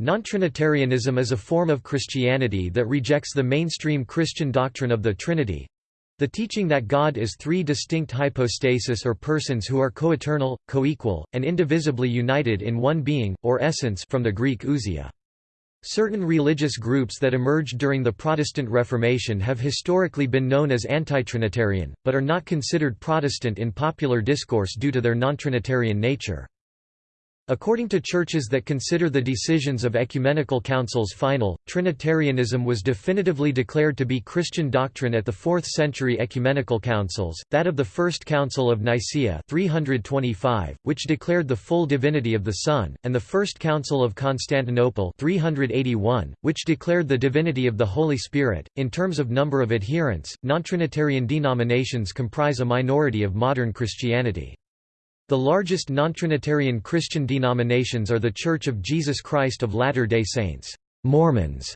Non-Trinitarianism is a form of Christianity that rejects the mainstream Christian doctrine of the Trinity, the teaching that God is three distinct hypostasis or persons who are coeternal, coequal, and indivisibly united in one being, or essence from the Greek ousia. Certain religious groups that emerged during the Protestant Reformation have historically been known as anti-Trinitarian, but are not considered Protestant in popular discourse due to their non-Trinitarian nature. According to churches that consider the decisions of ecumenical councils final, Trinitarianism was definitively declared to be Christian doctrine at the 4th century ecumenical councils, that of the First Council of Nicaea 325, which declared the full divinity of the Son, and the First Council of Constantinople 381, which declared the divinity of the Holy Spirit. In terms of number of adherents, non-Trinitarian denominations comprise a minority of modern Christianity. The largest non-Trinitarian Christian denominations are The Church of Jesus Christ of Latter-day Saints, Mormons,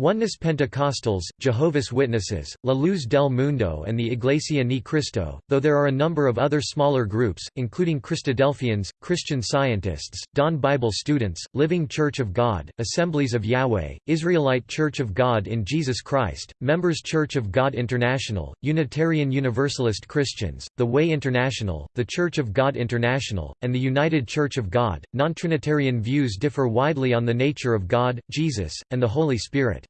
Oneness Pentecostals, Jehovah's Witnesses, La Luz del Mundo and the Iglesia Ni Cristo, though there are a number of other smaller groups, including Christadelphians, Christian Scientists, Dawn Bible Students, Living Church of God, Assemblies of Yahweh, Israelite Church of God in Jesus Christ, Members Church of God International, Unitarian Universalist Christians, The Way International, The Church of God International, and the United Church of God. Non-Trinitarian views differ widely on the nature of God, Jesus, and the Holy Spirit.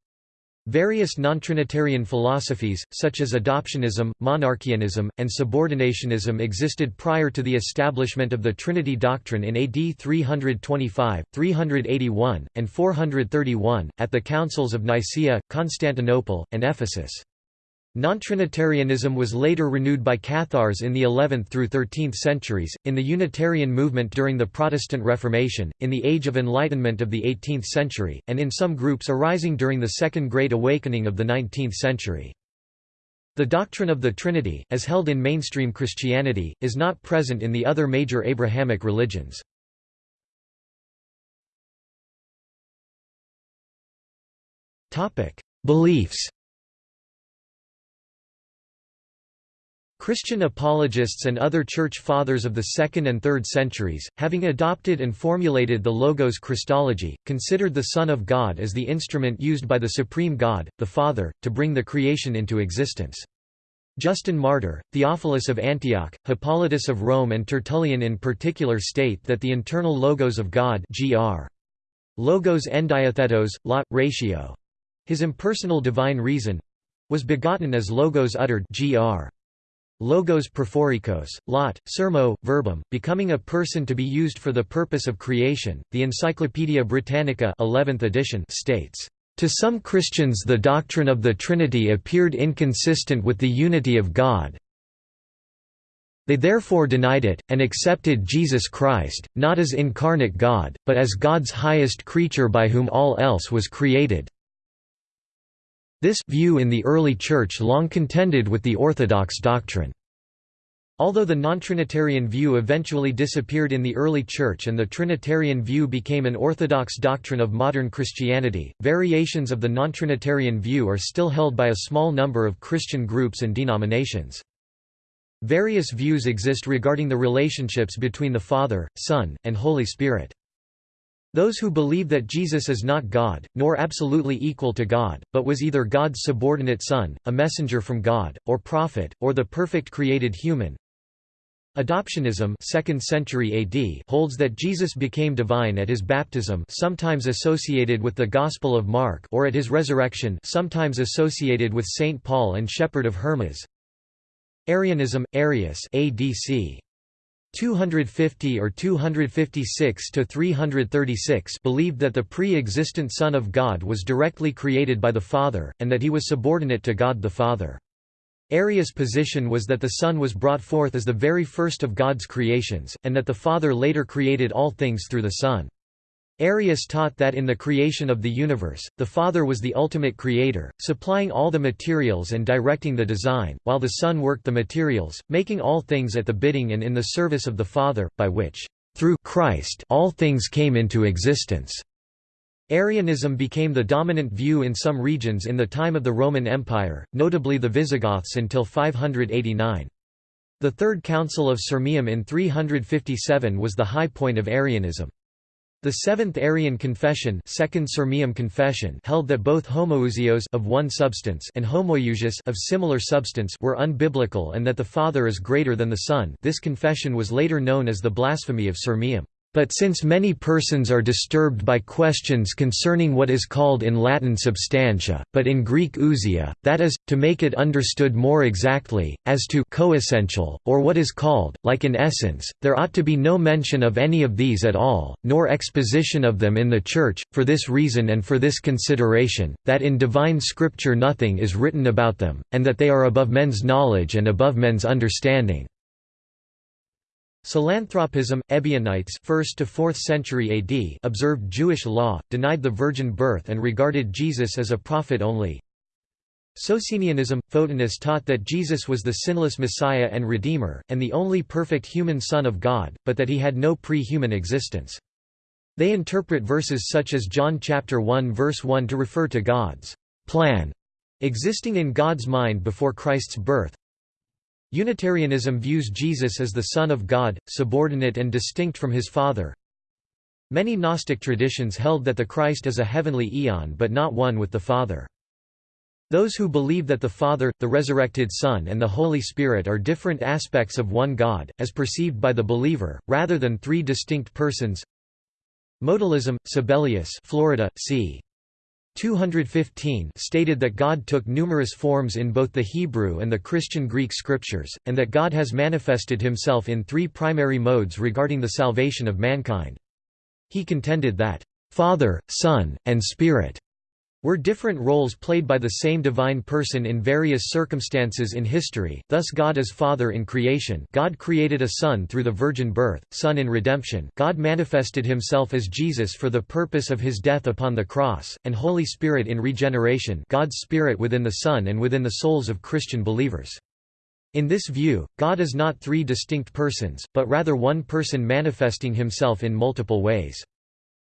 Various non-Trinitarian philosophies, such as adoptionism, monarchianism, and subordinationism existed prior to the establishment of the Trinity doctrine in AD 325, 381, and 431, at the councils of Nicaea, Constantinople, and Ephesus. Non-Trinitarianism was later renewed by Cathars in the 11th through 13th centuries, in the Unitarian movement during the Protestant Reformation, in the Age of Enlightenment of the 18th century, and in some groups arising during the Second Great Awakening of the 19th century. The doctrine of the Trinity, as held in mainstream Christianity, is not present in the other major Abrahamic religions. Beliefs Christian apologists and other church fathers of the 2nd and 3rd centuries, having adopted and formulated the Logos Christology, considered the Son of God as the instrument used by the Supreme God, the Father, to bring the creation into existence. Justin Martyr, Theophilus of Antioch, Hippolytus of Rome and Tertullian in particular state that the internal logos of God gr. Logos endiathetos, lot, ratio. His impersonal divine reason—was begotten as logos uttered gr. Logos prophorikos, lot, sermo, verbum, becoming a person to be used for the purpose of creation. The Encyclopaedia Britannica 11th edition states, "To some Christians the doctrine of the Trinity appeared inconsistent with the unity of God. They therefore denied it, and accepted Jesus Christ, not as incarnate God, but as God's highest creature by whom all else was created." This view in the early Church long contended with the Orthodox doctrine. Although the non-Trinitarian view eventually disappeared in the early Church and the Trinitarian view became an orthodox doctrine of modern Christianity, variations of the non-Trinitarian view are still held by a small number of Christian groups and denominations. Various views exist regarding the relationships between the Father, Son, and Holy Spirit. Those who believe that Jesus is not God, nor absolutely equal to God, but was either God's subordinate son, a messenger from God, or prophet, or the perfect created human. Adoptionism 2nd century AD holds that Jesus became divine at his baptism sometimes associated with the Gospel of Mark or at his resurrection sometimes associated with St. Paul and Shepherd of Hermas. Arianism, Arius ADC 250 or 256 to 336 believed that the pre-existent Son of God was directly created by the Father, and that he was subordinate to God the Father. Arius' position was that the Son was brought forth as the very first of God's creations, and that the Father later created all things through the Son. Arius taught that in the creation of the universe, the Father was the ultimate creator, supplying all the materials and directing the design, while the Son worked the materials, making all things at the bidding and in the service of the Father, by which, through Christ all things came into existence. Arianism became the dominant view in some regions in the time of the Roman Empire, notably the Visigoths until 589. The Third Council of Sirmium in 357 was the high point of Arianism. The Seventh Arian Confession, Second Sirmium Confession held that both homoousios of one substance and homoiousios of similar substance were unbiblical and that the Father is greater than the Son. This confession was later known as the blasphemy of Sirmium. But since many persons are disturbed by questions concerning what is called in Latin substantia, but in Greek ousia, that is, to make it understood more exactly, as to coessential, or what is called, like in essence, there ought to be no mention of any of these at all, nor exposition of them in the Church, for this reason and for this consideration, that in divine Scripture nothing is written about them, and that they are above men's knowledge and above men's understanding. Psilanthropism, Ebionites 1st to 4th century AD observed Jewish law, denied the virgin birth and regarded Jesus as a prophet only. Socinianism – Photinus taught that Jesus was the sinless Messiah and Redeemer, and the only perfect human Son of God, but that he had no pre-human existence. They interpret verses such as John chapter 1 verse 1 to refer to God's plan existing in God's mind before Christ's birth, Unitarianism views Jesus as the Son of God, subordinate and distinct from his Father. Many Gnostic traditions held that the Christ is a heavenly eon but not one with the Father. Those who believe that the Father, the resurrected Son and the Holy Spirit are different aspects of one God, as perceived by the believer, rather than three distinct persons Modalism, Sabellius Florida, c. 215 stated that God took numerous forms in both the Hebrew and the Christian Greek scriptures, and that God has manifested himself in three primary modes regarding the salvation of mankind. He contended that, "...Father, Son, and Spirit," were different roles played by the same divine person in various circumstances in history, thus God as Father in creation God created a Son through the virgin birth, Son in redemption God manifested himself as Jesus for the purpose of his death upon the cross, and Holy Spirit in regeneration God's Spirit within the Son and within the souls of Christian believers. In this view, God is not three distinct persons, but rather one person manifesting himself in multiple ways.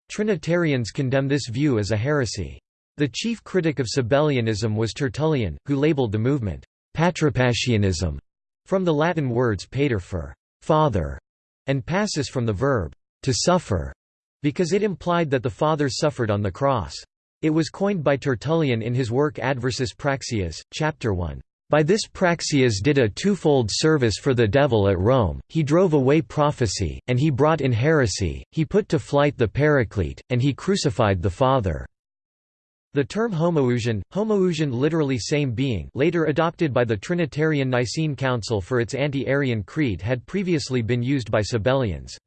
Trinitarians condemn this view as a heresy. The chief critic of Sabellianism was Tertullian, who labeled the movement, patripassianism, from the Latin words pater for father, and passus from the verb to suffer, because it implied that the Father suffered on the cross. It was coined by Tertullian in his work Adversus Praxeas, chapter 1. By this Praxeas did a twofold service for the devil at Rome, he drove away prophecy, and he brought in heresy, he put to flight the Paraclete, and he crucified the Father. The term homoousion, homoousion literally same being later adopted by the Trinitarian Nicene Council for its anti-Arian creed had previously been used by Sabellians.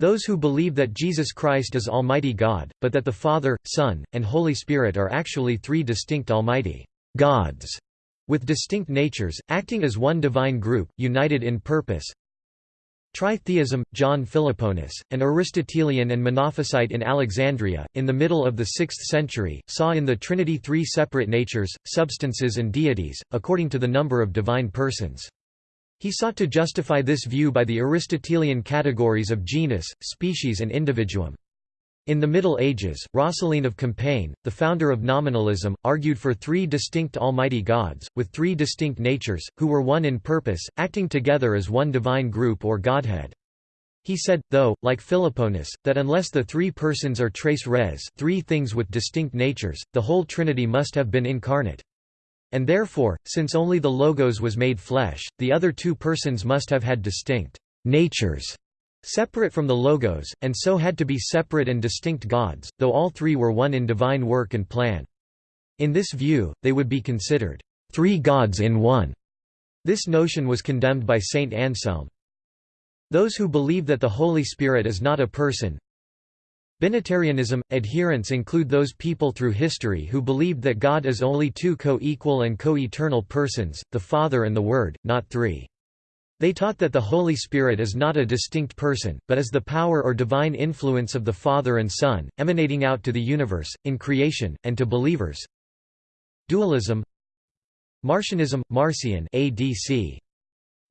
Those who believe that Jesus Christ is Almighty God, but that the Father, Son, and Holy Spirit are actually three distinct Almighty gods, with distinct natures, acting as one divine group, united in purpose, Tritheism, John Philoponus, an Aristotelian and Monophysite in Alexandria, in the middle of the 6th century, saw in the Trinity three separate natures, substances and deities, according to the number of divine persons. He sought to justify this view by the Aristotelian categories of genus, species and individuum. In the Middle Ages, Roscelin of Compiègne, the founder of nominalism, argued for three distinct almighty gods, with three distinct natures, who were one in purpose, acting together as one divine group or godhead. He said, though, like Philoponus, that unless the three persons are tres res three things with distinct natures, the whole Trinity must have been incarnate. And therefore, since only the Logos was made flesh, the other two persons must have had distinct natures separate from the Logos, and so had to be separate and distinct gods, though all three were one in divine work and plan. In this view, they would be considered three gods in one. This notion was condemned by Saint Anselm. Those who believe that the Holy Spirit is not a person, Binitarianism – Adherents include those people through history who believed that God is only two co-equal and co-eternal persons, the Father and the Word, not three. They taught that the Holy Spirit is not a distinct person, but is the power or divine influence of the Father and Son, emanating out to the universe, in creation, and to believers. Dualism Marcionism, Marcion ADC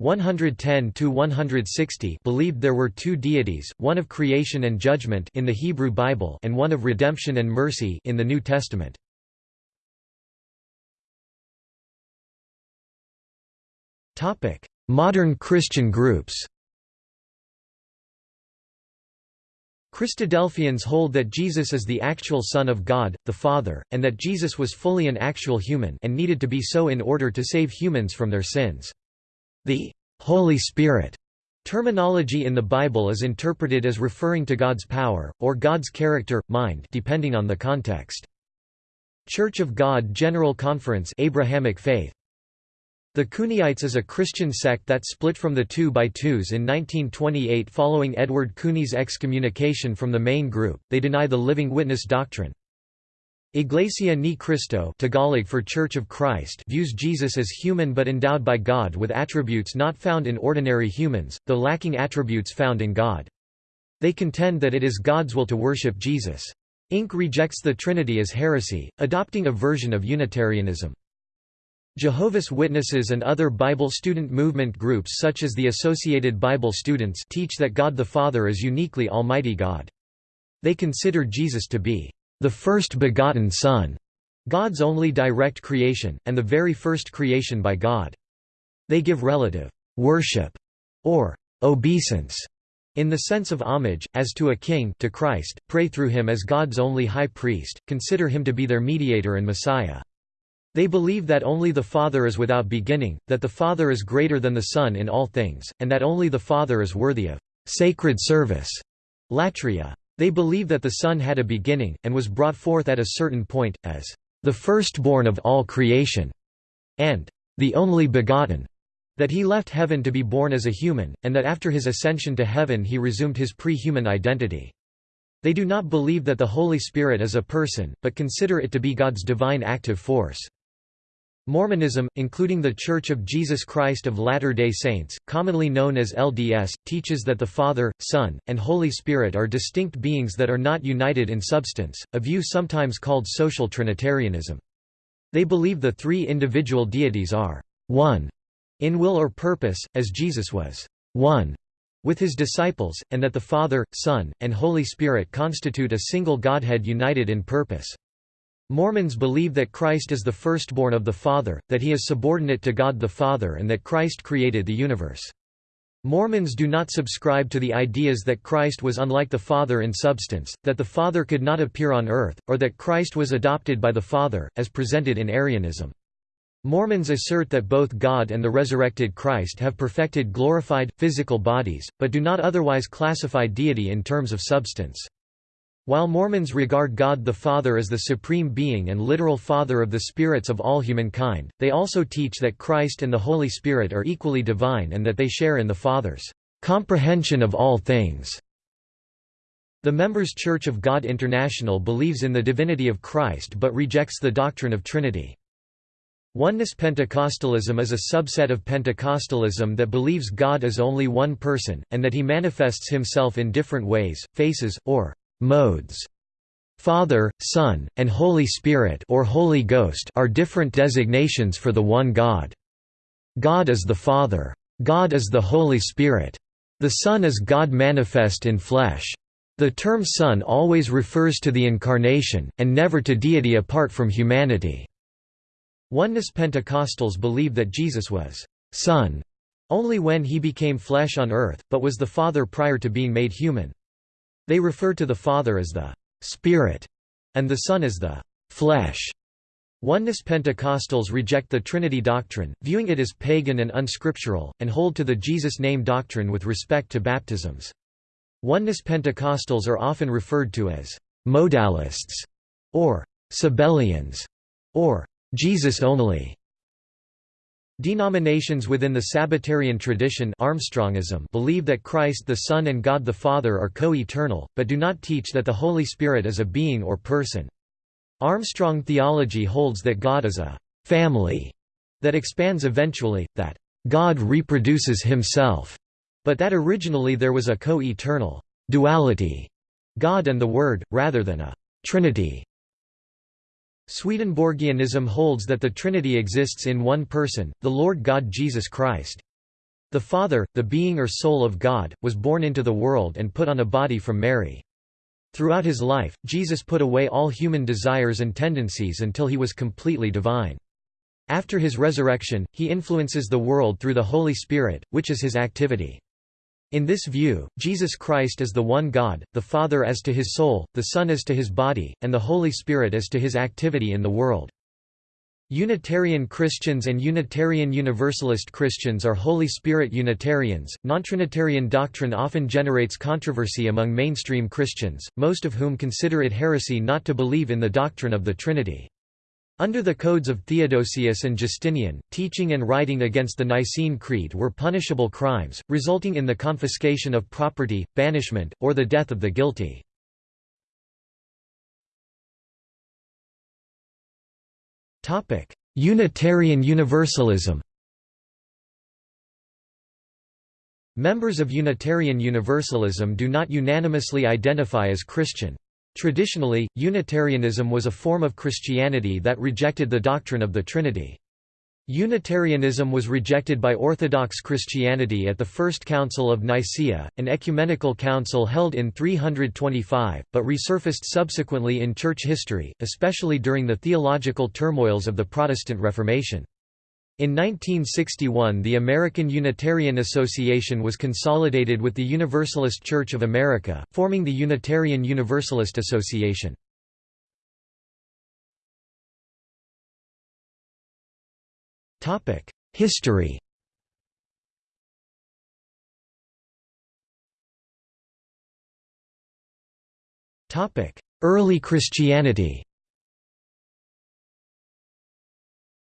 110–160 believed there were two deities, one of creation and judgment in the Hebrew Bible and one of redemption and mercy in the New Testament. Topic: Modern Christian groups Christadelphians hold that Jesus is the actual Son of God, the Father, and that Jesus was fully an actual human and needed to be so in order to save humans from their sins. The Holy Spirit terminology in the Bible is interpreted as referring to God's power, or God's character, mind depending on the context. Church of God General Conference Abrahamic faith the Cooneyites is a Christian sect that split from the Two by Twos in 1928 following Edward Cooney's excommunication from the main group. They deny the living witness doctrine. Iglesia ni Cristo Tagalog for Church of Christ views Jesus as human but endowed by God with attributes not found in ordinary humans, though lacking attributes found in God. They contend that it is God's will to worship Jesus. Inc. rejects the Trinity as heresy, adopting a version of Unitarianism. Jehovah's Witnesses and other Bible student movement groups such as the Associated Bible Students teach that God the Father is uniquely Almighty God. They consider Jesus to be the first begotten Son, God's only direct creation, and the very first creation by God. They give relative worship or obeisance in the sense of homage, as to a king to Christ, pray through him as God's only high priest, consider him to be their mediator and Messiah. They believe that only the Father is without beginning, that the Father is greater than the Son in all things, and that only the Father is worthy of sacred service. Latria. They believe that the Son had a beginning, and was brought forth at a certain point, as the firstborn of all creation, and the only begotten, that he left heaven to be born as a human, and that after his ascension to heaven he resumed his pre-human identity. They do not believe that the Holy Spirit is a person, but consider it to be God's divine active force. Mormonism, including The Church of Jesus Christ of Latter-day Saints, commonly known as LDS, teaches that the Father, Son, and Holy Spirit are distinct beings that are not united in substance, a view sometimes called social Trinitarianism. They believe the three individual deities are one in will or purpose, as Jesus was one with his disciples, and that the Father, Son, and Holy Spirit constitute a single Godhead united in purpose. Mormons believe that Christ is the firstborn of the Father, that he is subordinate to God the Father and that Christ created the universe. Mormons do not subscribe to the ideas that Christ was unlike the Father in substance, that the Father could not appear on earth, or that Christ was adopted by the Father, as presented in Arianism. Mormons assert that both God and the resurrected Christ have perfected glorified, physical bodies, but do not otherwise classify deity in terms of substance. While Mormons regard God the Father as the supreme being and literal father of the spirits of all humankind, they also teach that Christ and the Holy Spirit are equally divine and that they share in the Father's comprehension of all things. The Members Church of God International believes in the divinity of Christ but rejects the doctrine of Trinity. Oneness Pentecostalism is a subset of Pentecostalism that believes God is only one person, and that he manifests himself in different ways, faces, or modes. Father, Son, and Holy Spirit or Holy Ghost are different designations for the one God. God is the Father. God is the Holy Spirit. The Son is God manifest in flesh. The term Son always refers to the Incarnation, and never to deity apart from humanity. Oneness Pentecostals believe that Jesus was Son only when he became flesh on earth, but was the Father prior to being made human. They refer to the Father as the Spirit and the Son as the flesh. Oneness Pentecostals reject the Trinity doctrine, viewing it as pagan and unscriptural, and hold to the Jesus name doctrine with respect to baptisms. Oneness Pentecostals are often referred to as modalists, or Sabellians, or Jesus only. Denominations within the Sabbatarian tradition Armstrongism believe that Christ the Son and God the Father are co-eternal, but do not teach that the Holy Spirit is a being or person. Armstrong theology holds that God is a «family» that expands eventually, that «God reproduces himself», but that originally there was a co-eternal «duality» God and the Word, rather than a «trinity» Swedenborgianism holds that the Trinity exists in one person, the Lord God Jesus Christ. The Father, the being or soul of God, was born into the world and put on a body from Mary. Throughout his life, Jesus put away all human desires and tendencies until he was completely divine. After his resurrection, he influences the world through the Holy Spirit, which is his activity. In this view, Jesus Christ is the one God, the Father as to his soul, the Son as to his body, and the Holy Spirit as to his activity in the world. Unitarian Christians and Unitarian Universalist Christians are Holy Spirit Unitarians. Nontrinitarian doctrine often generates controversy among mainstream Christians, most of whom consider it heresy not to believe in the doctrine of the Trinity. Under the codes of Theodosius and Justinian, teaching and writing against the Nicene Creed were punishable crimes, resulting in the confiscation of property, banishment, or the death of the guilty. Unitarian Universalism Members of Unitarian Universalism do not unanimously identify as Christian. Traditionally, Unitarianism was a form of Christianity that rejected the doctrine of the Trinity. Unitarianism was rejected by Orthodox Christianity at the First Council of Nicaea, an ecumenical council held in 325, but resurfaced subsequently in church history, especially during the theological turmoils of the Protestant Reformation. In 1961 the American Unitarian Association was consolidated with the Universalist Church of America, forming the Unitarian Universalist Association. History Early Christianity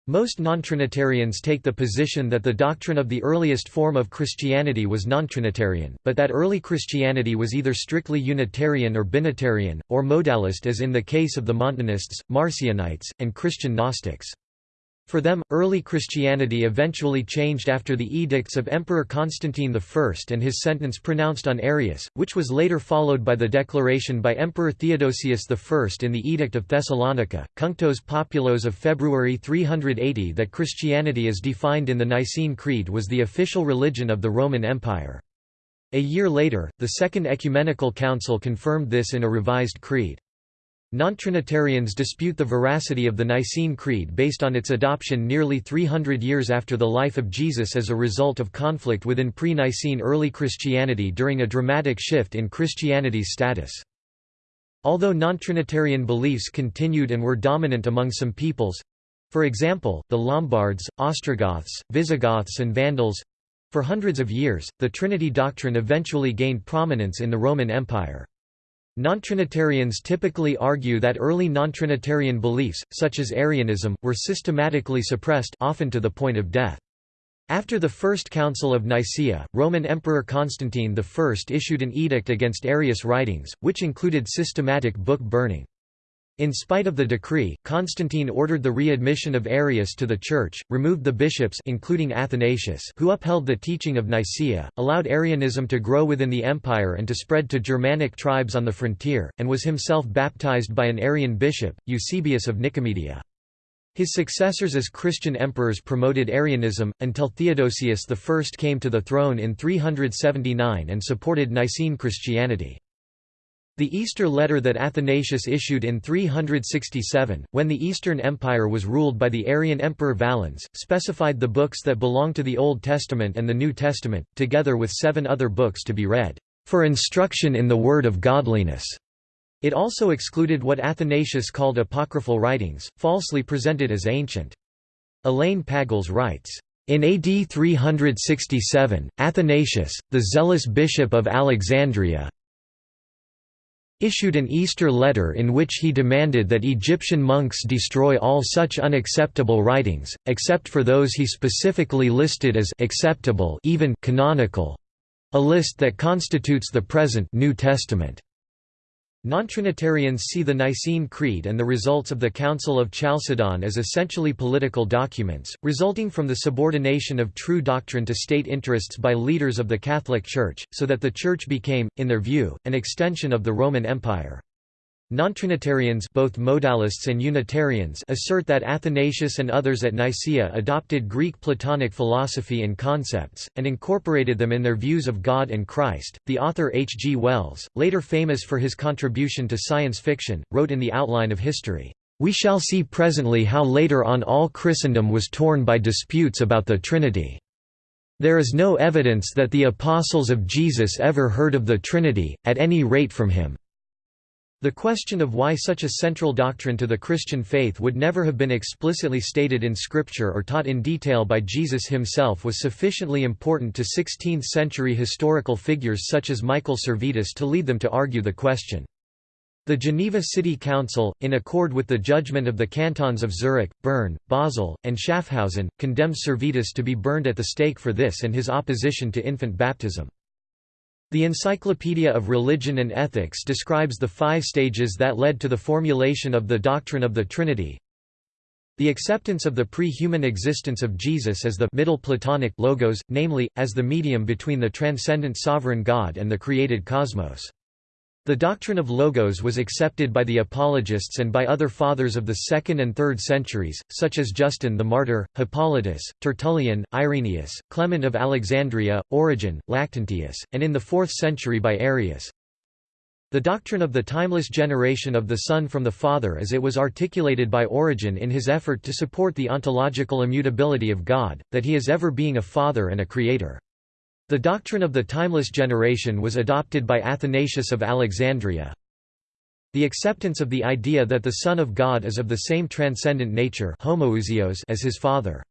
Most non-Trinitarians take the position that the doctrine of the earliest form of Christianity was non-Trinitarian, but that early Christianity was either strictly Unitarian or Binitarian, or modalist as in the case of the Montanists, Marcionites, and Christian Gnostics. For them, early Christianity eventually changed after the edicts of Emperor Constantine I and his sentence pronounced on Arius, which was later followed by the declaration by Emperor Theodosius I in the Edict of Thessalonica, Cunctos Populos of February 380 that Christianity as defined in the Nicene Creed was the official religion of the Roman Empire. A year later, the Second Ecumenical Council confirmed this in a revised creed. Non-Trinitarians dispute the veracity of the Nicene Creed based on its adoption nearly 300 years after the life of Jesus as a result of conflict within pre-Nicene early Christianity during a dramatic shift in Christianity's status. Although non-Trinitarian beliefs continued and were dominant among some peoples—for example, the Lombards, Ostrogoths, Visigoths and Vandals—for hundreds of years, the Trinity doctrine eventually gained prominence in the Roman Empire. Non-Trinitarians typically argue that early non-Trinitarian beliefs, such as Arianism, were systematically suppressed often to the point of death. After the First Council of Nicaea, Roman Emperor Constantine I issued an edict against Arius writings, which included systematic book burning. In spite of the decree, Constantine ordered the readmission of Arius to the Church, removed the bishops including Athanasius who upheld the teaching of Nicaea, allowed Arianism to grow within the empire and to spread to Germanic tribes on the frontier, and was himself baptized by an Arian bishop, Eusebius of Nicomedia. His successors as Christian emperors promoted Arianism, until Theodosius I came to the throne in 379 and supported Nicene Christianity. The Easter letter that Athanasius issued in 367, when the Eastern Empire was ruled by the Arian Emperor Valens, specified the books that belong to the Old Testament and the New Testament, together with seven other books to be read, "...for instruction in the word of godliness." It also excluded what Athanasius called apocryphal writings, falsely presented as ancient. Elaine Pagels writes, in AD 367, Athanasius, the zealous bishop of Alexandria, issued an Easter letter in which he demanded that Egyptian monks destroy all such unacceptable writings, except for those he specifically listed as acceptable even canonical, a list that constitutes the present New Testament. Non-Trinitarians see the Nicene Creed and the results of the Council of Chalcedon as essentially political documents, resulting from the subordination of true doctrine to state interests by leaders of the Catholic Church, so that the Church became, in their view, an extension of the Roman Empire. Non-Trinitarians both modalists and Unitarians assert that Athanasius and others at Nicaea adopted Greek Platonic philosophy and concepts, and incorporated them in their views of God and Christ. The author H. G. Wells, later famous for his contribution to science fiction, wrote in The Outline of History, "...we shall see presently how later on all Christendom was torn by disputes about the Trinity." There is no evidence that the apostles of Jesus ever heard of the Trinity, at any rate from him. The question of why such a central doctrine to the Christian faith would never have been explicitly stated in Scripture or taught in detail by Jesus himself was sufficiently important to 16th-century historical figures such as Michael Servetus to lead them to argue the question. The Geneva City Council, in accord with the judgment of the cantons of Zurich, Bern, Basel, and Schaffhausen, condemned Servetus to be burned at the stake for this and his opposition to infant baptism. The Encyclopedia of Religion and Ethics describes the five stages that led to the formulation of the doctrine of the Trinity. The acceptance of the pre-human existence of Jesus as the middle Platonic logos, namely, as the medium between the transcendent sovereign God and the created cosmos. The doctrine of logos was accepted by the apologists and by other fathers of the 2nd and 3rd centuries, such as Justin the Martyr, Hippolytus, Tertullian, Irenaeus, Clement of Alexandria, Origen, Lactantius, and in the 4th century by Arius. The doctrine of the timeless generation of the Son from the Father as it was articulated by Origen in his effort to support the ontological immutability of God, that he is ever being a Father and a Creator. The doctrine of the timeless generation was adopted by Athanasius of Alexandria. The acceptance of the idea that the Son of God is of the same transcendent nature as his Father.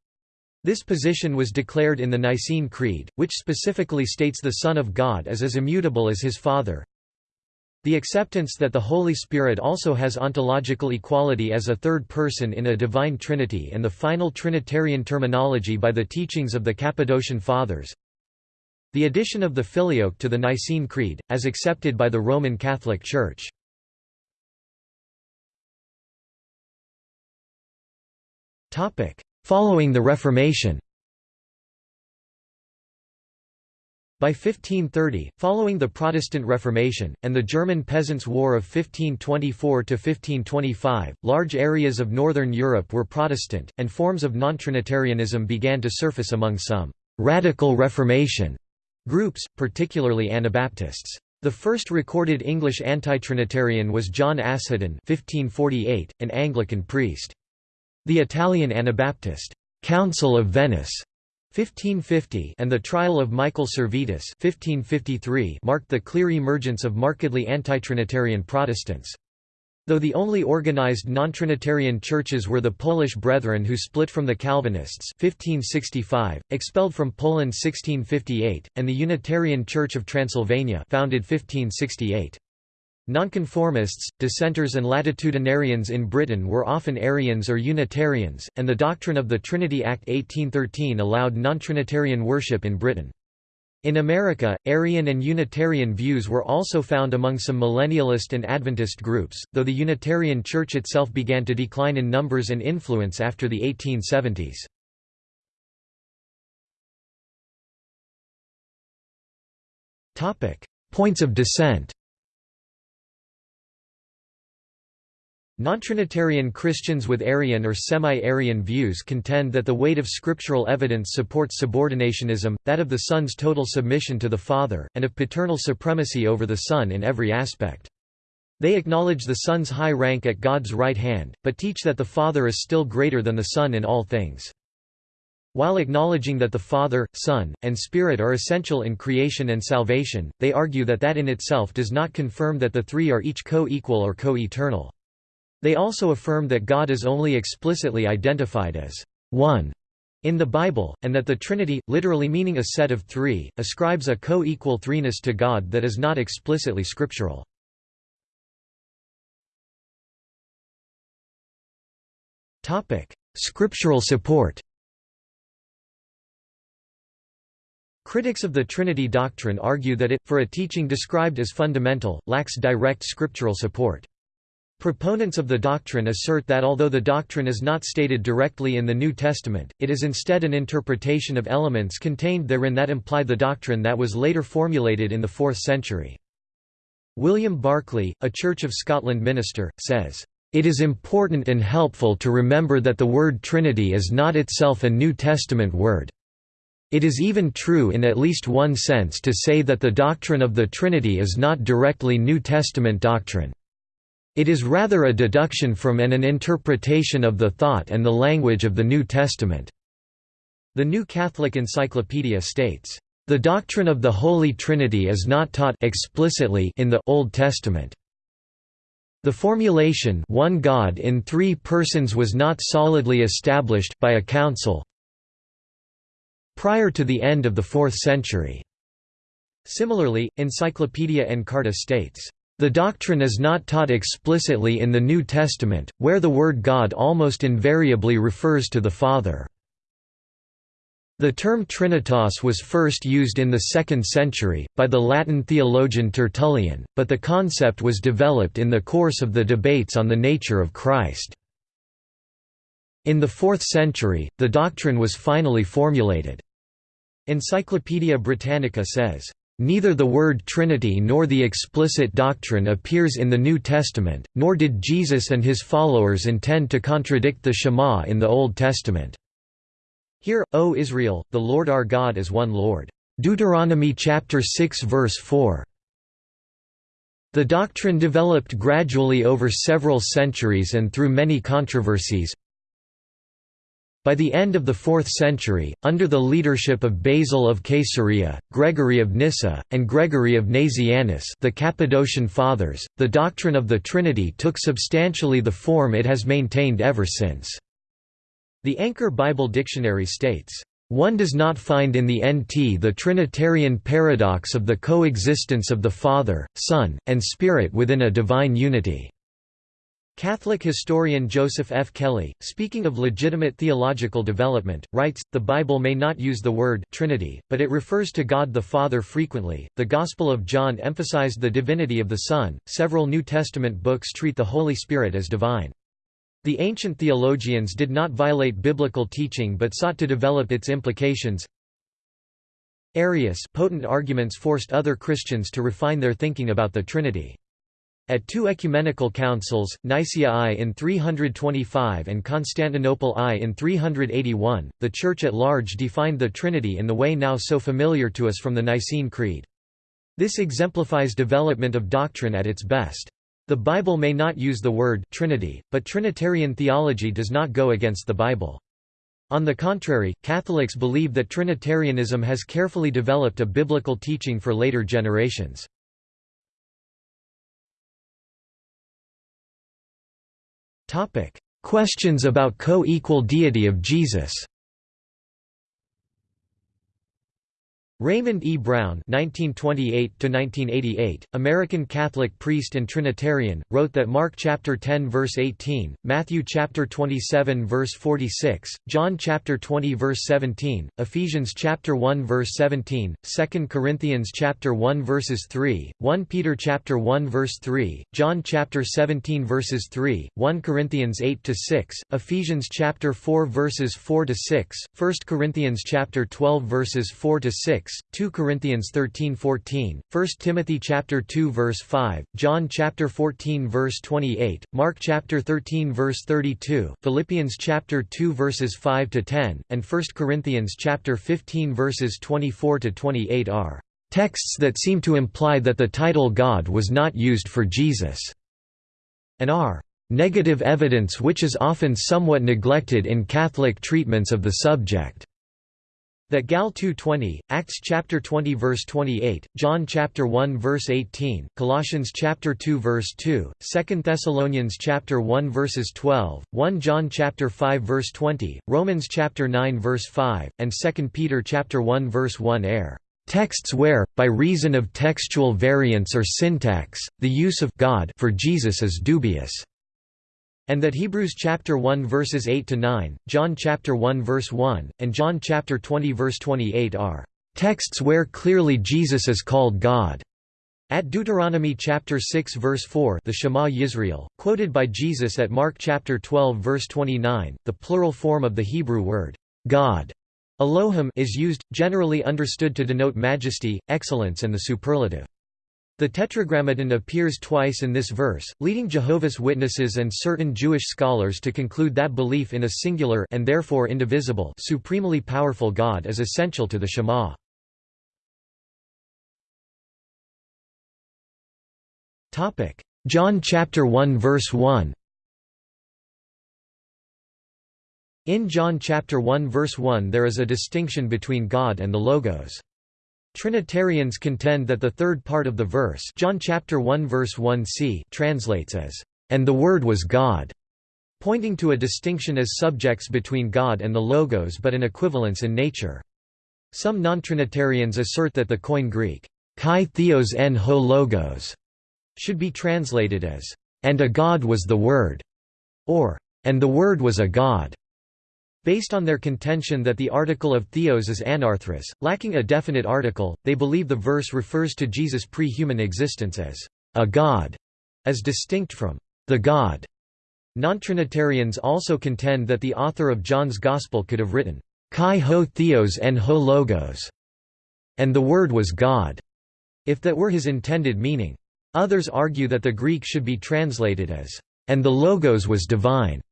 This position was declared in the Nicene Creed, which specifically states the Son of God is as immutable as his Father. The acceptance that the Holy Spirit also has ontological equality as a third person in a divine trinity and the final Trinitarian terminology by the teachings of the Cappadocian Fathers. The addition of the Filioque to the Nicene Creed, as accepted by the Roman Catholic Church. Following the Reformation By 1530, following the Protestant Reformation, and the German Peasants' War of 1524–1525, large areas of northern Europe were Protestant, and forms of non-Trinitarianism began to surface among some «radical Reformation» Groups, particularly Anabaptists. The first recorded English anti-Trinitarian was John Asheton (1548), an Anglican priest. The Italian Anabaptist Council of Venice 1550 and the trial of Michael Servetus 1553 marked the clear emergence of markedly anti-Trinitarian Protestants. Though the only organized non-Trinitarian churches were the Polish Brethren who split from the Calvinists 1565, expelled from Poland 1658, and the Unitarian Church of Transylvania founded 1568. Nonconformists, dissenters and latitudinarians in Britain were often Arians or Unitarians, and the doctrine of the Trinity Act 1813 allowed non-Trinitarian worship in Britain. In America, Arian and Unitarian views were also found among some Millennialist and Adventist groups, though the Unitarian Church itself began to decline in numbers and influence after the 1870s. Points of dissent Non-Trinitarian Christians with Arian or semi-Arian views contend that the weight of scriptural evidence supports subordinationism, that of the Son's total submission to the Father, and of paternal supremacy over the Son in every aspect. They acknowledge the Son's high rank at God's right hand, but teach that the Father is still greater than the Son in all things. While acknowledging that the Father, Son, and Spirit are essential in creation and salvation, they argue that that in itself does not confirm that the three are each co-equal or co-eternal. They also affirm that God is only explicitly identified as one in the Bible, and that the Trinity, literally meaning a set of three, ascribes a co-equal threeness to God that is not explicitly scriptural. Scriptural support Critics of the Trinity doctrine argue that it, for a teaching described as fundamental, lacks direct scriptural support. Proponents of the doctrine assert that although the doctrine is not stated directly in the New Testament, it is instead an interpretation of elements contained therein that imply the doctrine that was later formulated in the 4th century. William Barclay, a Church of Scotland minister, says, "...it is important and helpful to remember that the word Trinity is not itself a New Testament word. It is even true in at least one sense to say that the doctrine of the Trinity is not directly New Testament doctrine." It is rather a deduction from and an interpretation of the thought and the language of the New Testament. The New Catholic Encyclopedia states, "...the doctrine of the Holy Trinity is not taught explicitly in the Old Testament." The formulation one God in three persons was not solidly established by a council prior to the end of the 4th century. Similarly, Encyclopaedia Encarta states, "...the doctrine is not taught explicitly in the New Testament, where the word God almost invariably refers to the Father." The term Trinitas was first used in the 2nd century, by the Latin theologian Tertullian, but the concept was developed in the course of the debates on the nature of Christ. In the 4th century, the doctrine was finally formulated. Encyclopædia Britannica says, Neither the word Trinity nor the explicit doctrine appears in the New Testament, nor did Jesus and his followers intend to contradict the Shema in the Old Testament. Hear, O Israel, the Lord our God is one Lord. Deuteronomy chapter 6 verse 4. The doctrine developed gradually over several centuries and through many controversies. By the end of the 4th century, under the leadership of Basil of Caesarea, Gregory of Nyssa, and Gregory of Nazianzus the Cappadocian Fathers, the doctrine of the Trinity took substantially the form it has maintained ever since. The Anchor Bible Dictionary states, "...one does not find in the NT the Trinitarian paradox of the coexistence of the Father, Son, and Spirit within a divine unity." Catholic historian Joseph F. Kelly, speaking of legitimate theological development, writes, The Bible may not use the word Trinity, but it refers to God the Father frequently. The Gospel of John emphasized the divinity of the Son. Several New Testament books treat the Holy Spirit as divine. The ancient theologians did not violate biblical teaching but sought to develop its implications. Arius potent arguments forced other Christians to refine their thinking about the Trinity. At two ecumenical councils, Nicaea I in 325 and Constantinople I in 381, the Church at large defined the Trinity in the way now so familiar to us from the Nicene Creed. This exemplifies development of doctrine at its best. The Bible may not use the word Trinity, but Trinitarian theology does not go against the Bible. On the contrary, Catholics believe that Trinitarianism has carefully developed a biblical teaching for later generations. Questions about co-equal deity of Jesus Raymond E. Brown (1928–1988), American Catholic priest and Trinitarian, wrote that Mark chapter 10 verse 18, Matthew chapter 27 verse 46, John chapter 20 verse 17, Ephesians chapter 1 verse 17, 2 Corinthians chapter 1 verses 3, 1 Peter chapter 1 verse 3, John chapter 17 verses 3, 1 Corinthians 8 to 6, Ephesians chapter 4 verses 4 to 6, 1 Corinthians chapter 12 verses 4 to 6. 6, 2 Corinthians 13:14, 1 Timothy chapter 2 verse 5, John chapter 14 verse 28, Mark chapter 13 verse 32, Philippians chapter 2 verses 5 to 10, and 1 Corinthians chapter 15 verses 24 to 28 are texts that seem to imply that the title God was not used for Jesus, and are negative evidence which is often somewhat neglected in Catholic treatments of the subject. That Gal 2:20, Acts chapter 20 verse 28, John chapter 1 verse 18, Colossians chapter 2 verse 2, 2 Thessalonians chapter 1 verses 12, 1 John chapter 5 verse 20, Romans chapter 9 verse 5, and 2 Peter chapter 1 verse 1 air. Texts where, by reason of textual variance or syntax, the use of God for Jesus is dubious and that Hebrews chapter 1 verses 8 to 9, John chapter 1 verse 1, and John chapter 20 verse 28 are texts where clearly Jesus is called God. At Deuteronomy chapter 6 verse 4, the Shema Yisrael, quoted by Jesus at Mark chapter 12 verse 29, the plural form of the Hebrew word God, Elohim, is used, generally understood to denote majesty, excellence, and the superlative. The Tetragrammaton appears twice in this verse, leading Jehovah's Witnesses and certain Jewish scholars to conclude that belief in a singular and therefore indivisible supremely powerful God is essential to the Shema. Topic: John chapter 1 verse 1 In John chapter 1 verse 1 there is a distinction between God and the Logos. Trinitarians contend that the third part of the verse John chapter 1 verse 1c translates as, "...and the Word was God", pointing to a distinction as subjects between God and the Logos but an equivalence in nature. Some non-Trinitarians assert that the Koine Greek, kai theos en ho logos, should be translated as, "...and a God was the Word", or, "...and the Word was a God". Based on their contention that the article of theos is anarthrous, lacking a definite article, they believe the verse refers to Jesus' pre-human existence as a god, as distinct from the God. Non-Trinitarians also contend that the author of John's Gospel could have written, Kai ho theos en ho logos, and the Word was God, if that were his intended meaning. Others argue that the Greek should be translated as, and the Logos was divine,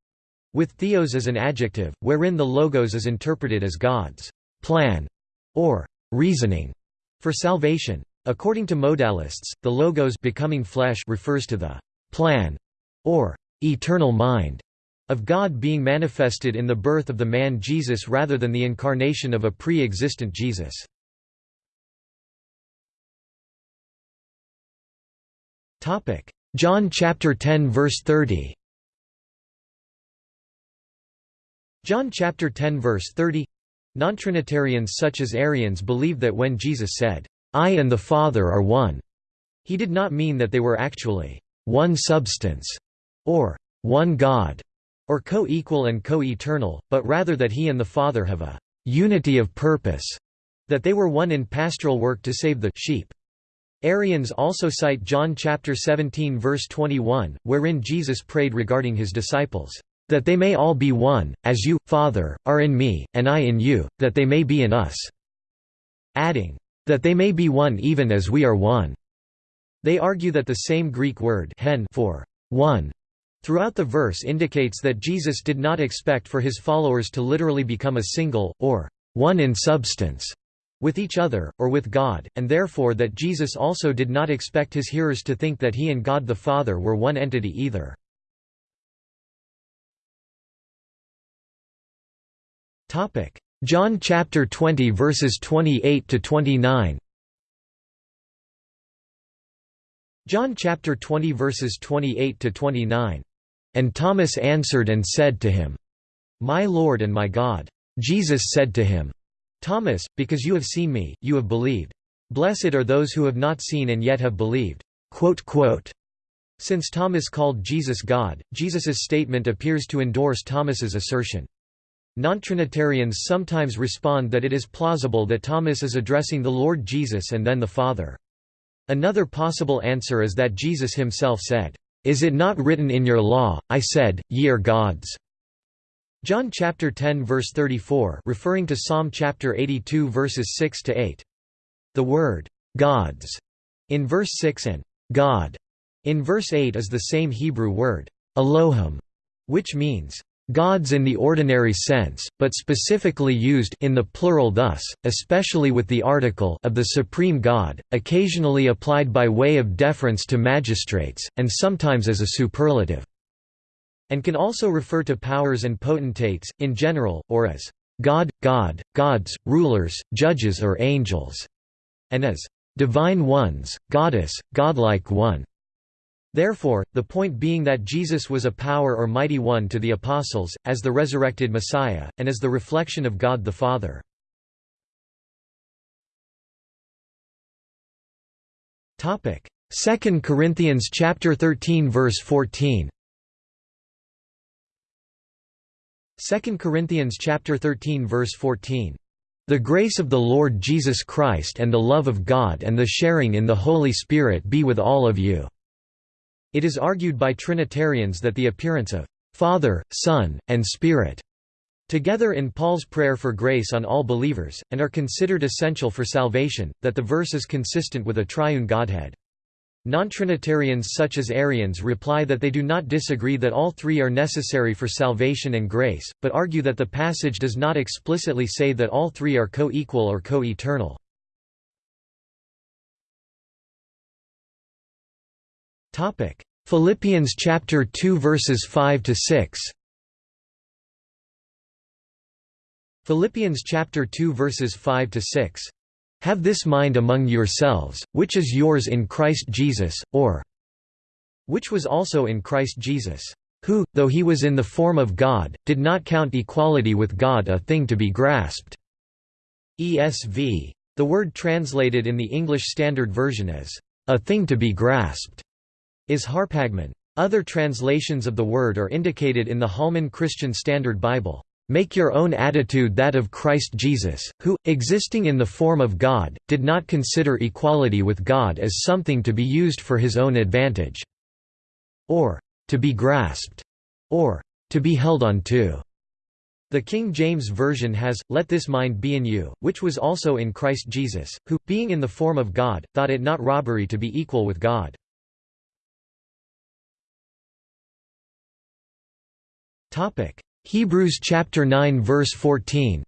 with theos as an adjective, wherein the logos is interpreted as God's plan or reasoning for salvation. According to modalists, the logos becoming flesh refers to the plan or eternal mind of God being manifested in the birth of the man Jesus rather than the incarnation of a pre-existent Jesus. John chapter 10 verse 30 John chapter 10 verse 30 Non-Trinitarians such as Arians believe that when Jesus said, "'I and the Father are one'", he did not mean that they were actually "'one substance' or "'one God' or co-equal and co-eternal, but rather that he and the Father have a "'unity of purpose' that they were one in pastoral work to save the sheep. Arians also cite John chapter 17 verse 21, wherein Jesus prayed regarding his disciples, that they may all be one, as you, Father, are in me, and I in you, that they may be in us." Adding, "...that they may be one even as we are one." They argue that the same Greek word hen for one throughout the verse indicates that Jesus did not expect for his followers to literally become a single, or one in substance, with each other, or with God, and therefore that Jesus also did not expect his hearers to think that he and God the Father were one entity either. John chapter 20 verses 28 to 29 John chapter 20 verses 28 to 29 And Thomas answered and said to him My Lord and my God. Jesus said to him Thomas because you have seen me you have believed. Blessed are those who have not seen and yet have believed. Since Thomas called Jesus God, Jesus's statement appears to endorse Thomas's assertion. Non-Trinitarians sometimes respond that it is plausible that Thomas is addressing the Lord Jesus and then the Father. Another possible answer is that Jesus himself said, "'Is it not written in your law, I said, ye are gods?' John chapter 10 verse 34 referring to Psalm chapter 82 verses 6 to 8. The word gods in verse 6 and God in verse 8 is the same Hebrew word Elohim, which means gods in the ordinary sense, but specifically used in the plural thus, especially with the article of the supreme God, occasionally applied by way of deference to magistrates, and sometimes as a superlative, and can also refer to powers and potentates, in general, or as God, God, gods, rulers, judges or angels, and as divine ones, goddess, godlike one. Therefore, the point being that Jesus was a power or mighty one to the apostles, as the resurrected Messiah, and as the reflection of God the Father. Topic: 2 Corinthians chapter 13 verse 14 2 Corinthians chapter 13 verse 14 The grace of the Lord Jesus Christ and the love of God and the sharing in the Holy Spirit be with all of you it is argued by Trinitarians that the appearance of Father, Son, and Spirit together in Paul's prayer for grace on all believers, and are considered essential for salvation, that the verse is consistent with a triune Godhead. Non-Trinitarians such as Arians reply that they do not disagree that all three are necessary for salvation and grace, but argue that the passage does not explicitly say that all three are co-equal or co-eternal. Topic: Philippians chapter 2 verses 5 to 6. Philippians chapter 2 verses 5 to 6. Have this mind among yourselves, which is yours in Christ Jesus, or which was also in Christ Jesus, who, though he was in the form of God, did not count equality with God a thing to be grasped. ESV. The word translated in the English Standard Version as a thing to be grasped is harpagmon. Other translations of the word are indicated in the Holman Christian Standard Bible. Make your own attitude that of Christ Jesus, who, existing in the form of God, did not consider equality with God as something to be used for his own advantage, or to be grasped, or to be held on to. The King James Version has, Let this mind be in you, which was also in Christ Jesus, who, being in the form of God, thought it not robbery to be equal with God. Topic: Hebrews chapter 9 verse 14.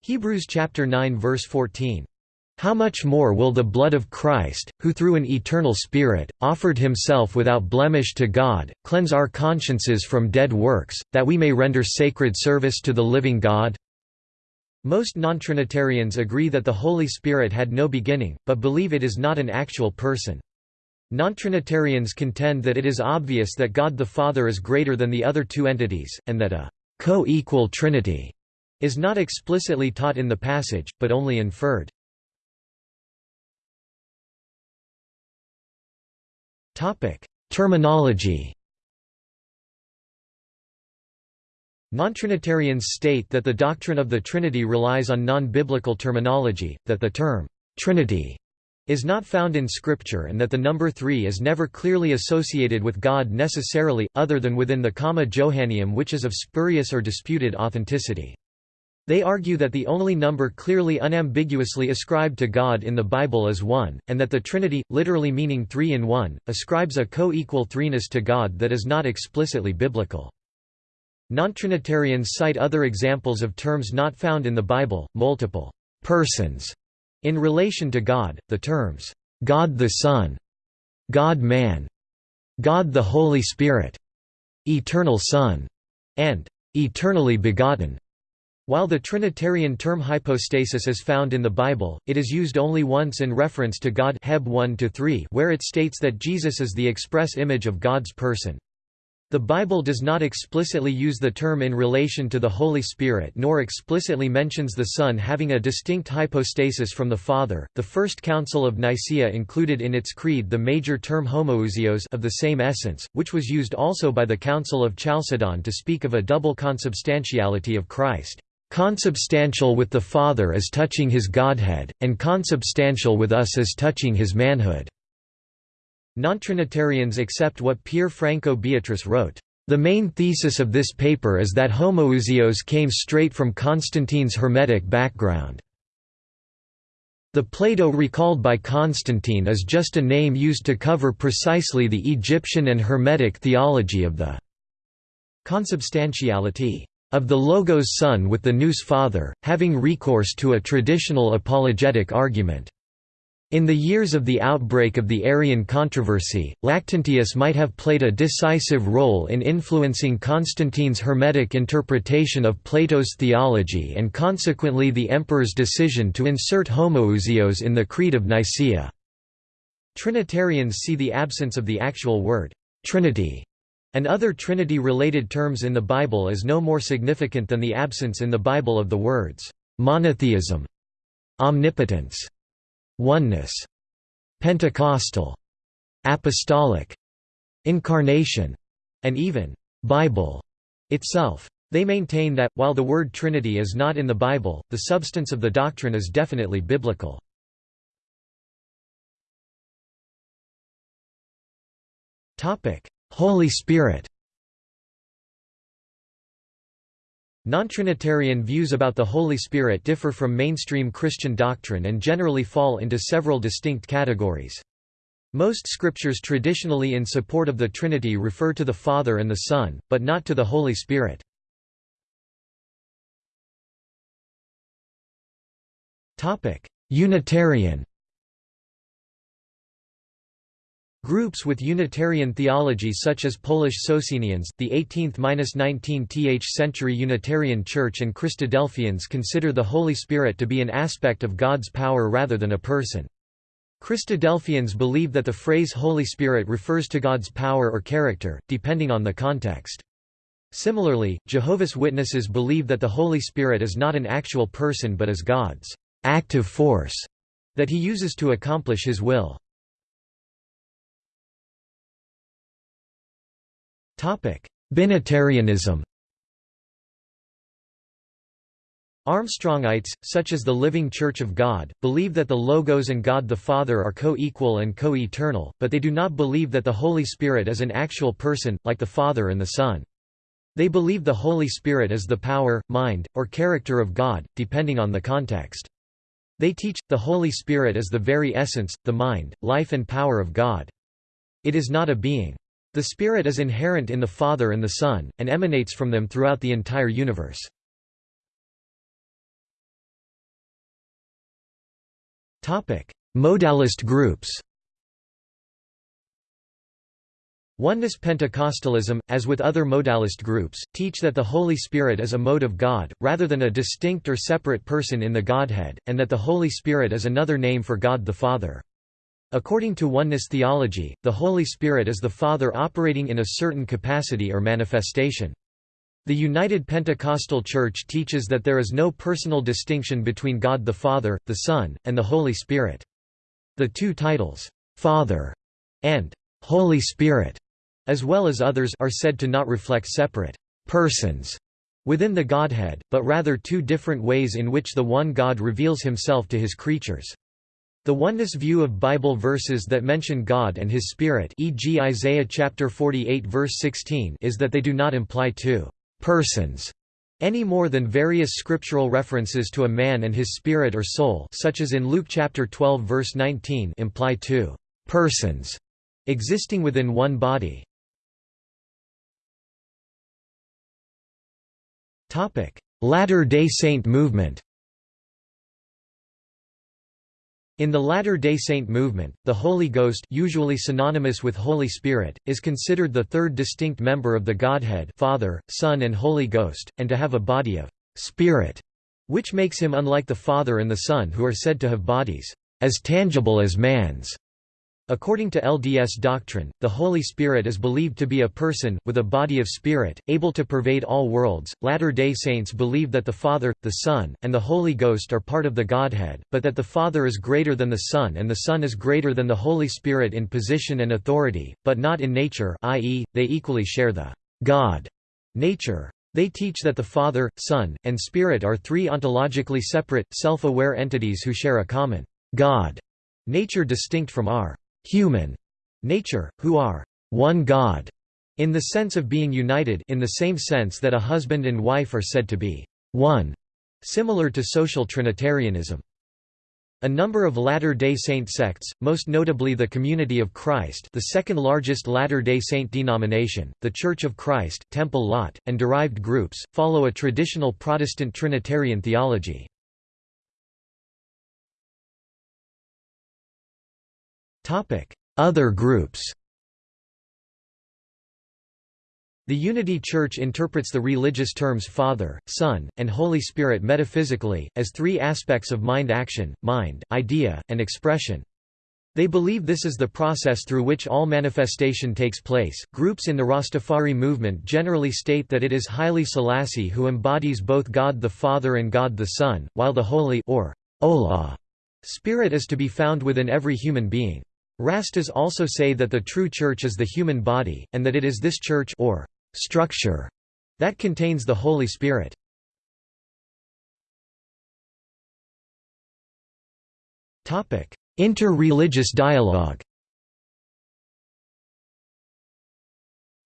Hebrews chapter 9 verse 14. How much more will the blood of Christ, who through an eternal Spirit, offered himself without blemish to God, cleanse our consciences from dead works, that we may render sacred service to the living God? Most non-Trinitarians agree that the Holy Spirit had no beginning, but believe it is not an actual person. Non-Trinitarians contend that it is obvious that God the Father is greater than the other two entities, and that a co-equal Trinity is not explicitly taught in the passage, but only inferred. Terminology Non-Trinitarians state that the doctrine of the Trinity relies on non-biblical terminology, that the term, Trinity is not found in Scripture and that the number three is never clearly associated with God necessarily, other than within the comma Johanneum which is of spurious or disputed authenticity. They argue that the only number clearly unambiguously ascribed to God in the Bible is one, and that the Trinity, literally meaning three in one, ascribes a co-equal threeness to God that is not explicitly biblical. Non-Trinitarians cite other examples of terms not found in the Bible, multiple persons in relation to God, the terms, God the Son, God-man, God the Holy Spirit, Eternal Son, and eternally begotten. While the Trinitarian term hypostasis is found in the Bible, it is used only once in reference to God Heb 1 where it states that Jesus is the express image of God's person. The Bible does not explicitly use the term in relation to the Holy Spirit nor explicitly mentions the Son having a distinct hypostasis from the Father. The First Council of Nicaea included in its creed the major term homoousios of the same essence, which was used also by the Council of Chalcedon to speak of a double consubstantiality of Christ. Consubstantial with the Father as touching his Godhead, and consubstantial with us as touching his manhood. Non-Trinitarians accept what Pier Franco Beatrice wrote. The main thesis of this paper is that homoousios came straight from Constantine's Hermetic background. The Plato recalled by Constantine is just a name used to cover precisely the Egyptian and Hermetic theology of the consubstantiality of the Logos Son with the Nous Father, having recourse to a traditional apologetic argument. In the years of the outbreak of the Arian controversy, Lactantius might have played a decisive role in influencing Constantine's Hermetic interpretation of Plato's theology and consequently the emperor's decision to insert homoousios in the Creed of Nicaea. Trinitarians see the absence of the actual word, Trinity, and other Trinity-related terms in the Bible as no more significant than the absence in the Bible of the words, monotheism, omnipotence, oneness, Pentecostal, apostolic, incarnation, and even Bible itself. They maintain that, while the word Trinity is not in the Bible, the substance of the doctrine is definitely biblical. Holy Spirit Non-Trinitarian views about the Holy Spirit differ from mainstream Christian doctrine and generally fall into several distinct categories. Most scriptures traditionally in support of the Trinity refer to the Father and the Son, but not to the Holy Spirit. Unitarian Groups with Unitarian theology such as Polish Socinians, the 18th–19th century Unitarian Church and Christadelphians consider the Holy Spirit to be an aspect of God's power rather than a person. Christadelphians believe that the phrase Holy Spirit refers to God's power or character, depending on the context. Similarly, Jehovah's Witnesses believe that the Holy Spirit is not an actual person but is God's active force that he uses to accomplish his will. Binitarianism Armstrongites, such as the Living Church of God, believe that the Logos and God the Father are co-equal and co-eternal, but they do not believe that the Holy Spirit is an actual person, like the Father and the Son. They believe the Holy Spirit is the power, mind, or character of God, depending on the context. They teach, the Holy Spirit is the very essence, the mind, life and power of God. It is not a being. The Spirit is inherent in the Father and the Son, and emanates from them throughout the entire universe. Modalist groups Oneness Pentecostalism, as with other modalist groups, teach that the Holy Spirit is a mode of God, rather than a distinct or separate person in the Godhead, and that the Holy Spirit is another name for God the Father. According to oneness theology, the Holy Spirit is the Father operating in a certain capacity or manifestation. The United Pentecostal Church teaches that there is no personal distinction between God the Father, the Son, and the Holy Spirit. The two titles, Father and Holy Spirit, as well as others are said to not reflect separate persons within the Godhead, but rather two different ways in which the one God reveals himself to his creatures. The oneness view of Bible verses that mention God and his Spirit e.g. Isaiah chapter 48 verse 16 is that they do not imply two persons any more than various scriptural references to a man and his spirit or soul such as in Luke chapter 12 verse 19 imply two persons existing within one body. Latter-day Saint movement In the Latter-day Saint movement, the Holy Ghost usually synonymous with Holy Spirit, is considered the third distinct member of the Godhead Father, Son and Holy Ghost, and to have a body of «spirit», which makes him unlike the Father and the Son who are said to have bodies «as tangible as man's». According to LDS doctrine, the Holy Spirit is believed to be a person, with a body of spirit, able to pervade all worlds. Latter day Saints believe that the Father, the Son, and the Holy Ghost are part of the Godhead, but that the Father is greater than the Son and the Son is greater than the Holy Spirit in position and authority, but not in nature, i.e., they equally share the God nature. They teach that the Father, Son, and Spirit are three ontologically separate, self aware entities who share a common God nature distinct from our human nature, who are one God, in the sense of being united in the same sense that a husband and wife are said to be one, similar to social Trinitarianism. A number of Latter-day Saint sects, most notably the Community of Christ the second largest Latter-day Saint denomination, the Church of Christ, Temple Lot, and derived groups, follow a traditional Protestant Trinitarian theology. Other groups The Unity Church interprets the religious terms Father, Son, and Holy Spirit metaphysically, as three aspects of mind action, mind, idea, and expression. They believe this is the process through which all manifestation takes place. Groups in the Rastafari movement generally state that it is Haile Selassie who embodies both God the Father and God the Son, while the Holy or Allah Spirit is to be found within every human being. Rastas also say that the true church is the human body, and that it is this church or structure that contains the Holy Spirit. Inter-religious dialogue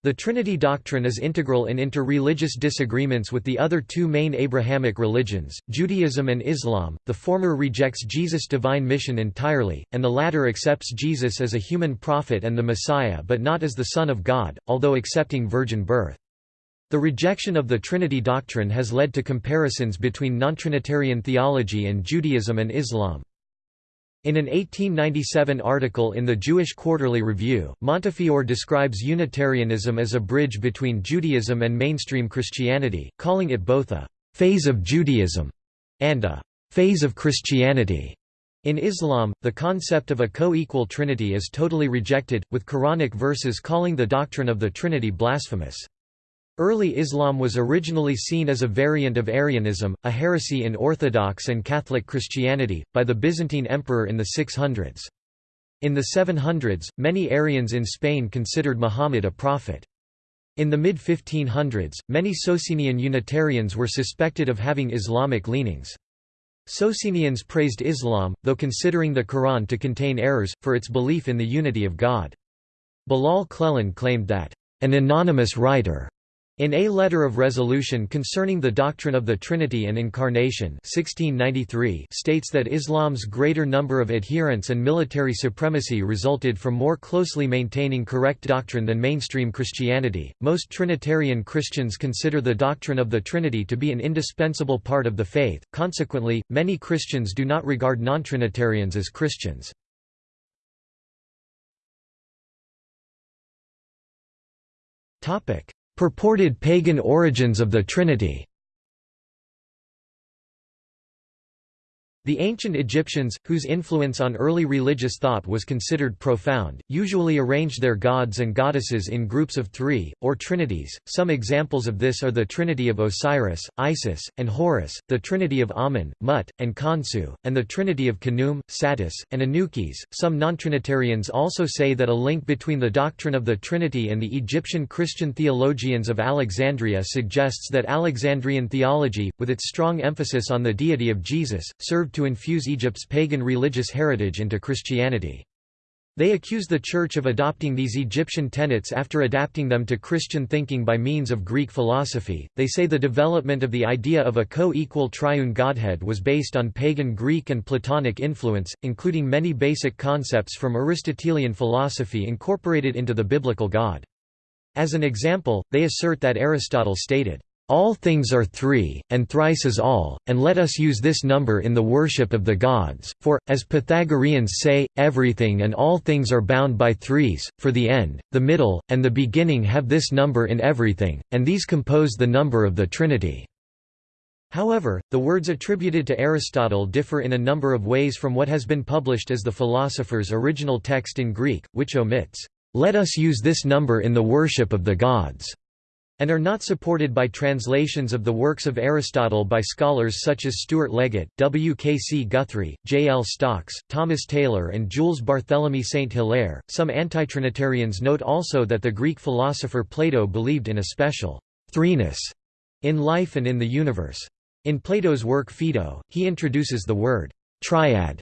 The Trinity doctrine is integral in inter-religious disagreements with the other two main Abrahamic religions, Judaism and Islam. The former rejects Jesus' divine mission entirely, and the latter accepts Jesus as a human prophet and the Messiah but not as the Son of God, although accepting virgin birth. The rejection of the Trinity doctrine has led to comparisons between non-Trinitarian theology and Judaism and Islam. In an 1897 article in the Jewish Quarterly Review, Montefiore describes Unitarianism as a bridge between Judaism and mainstream Christianity, calling it both a «phase of Judaism» and a «phase of Christianity». In Islam, the concept of a co-equal trinity is totally rejected, with Quranic verses calling the doctrine of the Trinity blasphemous. Early Islam was originally seen as a variant of Arianism, a heresy in Orthodox and Catholic Christianity, by the Byzantine emperor in the 600s. In the 700s, many Arians in Spain considered Muhammad a prophet. In the mid-1500s, many Socinian Unitarians were suspected of having Islamic leanings. Socinians praised Islam, though considering the Quran to contain errors, for its belief in the unity of God. Bilal Cleland claimed that, "...an anonymous writer," In a letter of resolution concerning the doctrine of the Trinity and Incarnation 1693 states that Islam's greater number of adherents and military supremacy resulted from more closely maintaining correct doctrine than mainstream Christianity. Most Trinitarian Christians consider the doctrine of the Trinity to be an indispensable part of the faith, consequently, many Christians do not regard non-Trinitarians as Christians. Topic Purported pagan origins of the Trinity The ancient Egyptians, whose influence on early religious thought was considered profound, usually arranged their gods and goddesses in groups of three, or trinities. Some examples of this are the trinity of Osiris, Isis, and Horus, the trinity of Amun, Mut, and Khonsu, and the trinity of Khnum, Satis, and Anukis. Some non-Trinitarians also say that a link between the doctrine of the Trinity and the Egyptian Christian theologians of Alexandria suggests that Alexandrian theology, with its strong emphasis on the deity of Jesus, served to infuse Egypt's pagan religious heritage into Christianity. They accuse the Church of adopting these Egyptian tenets after adapting them to Christian thinking by means of Greek philosophy. They say the development of the idea of a co equal triune Godhead was based on pagan Greek and Platonic influence, including many basic concepts from Aristotelian philosophy incorporated into the biblical God. As an example, they assert that Aristotle stated, all things are three, and thrice is all, and let us use this number in the worship of the gods, for, as Pythagoreans say, everything and all things are bound by threes, for the end, the middle, and the beginning have this number in everything, and these compose the number of the Trinity." However, the words attributed to Aristotle differ in a number of ways from what has been published as the philosopher's original text in Greek, which omits, "'Let us use this number in the worship of the gods' and are not supported by translations of the works of Aristotle by scholars such as Stuart Leggatt, W. K. C. Guthrie, J. L. Stocks, Thomas Taylor, and Jules Barthélemy Saint Hilaire. Some antitrinitarians note also that the Greek philosopher Plato believed in a special threeness in life and in the universe. In Plato's work Phaedo, he introduces the word triad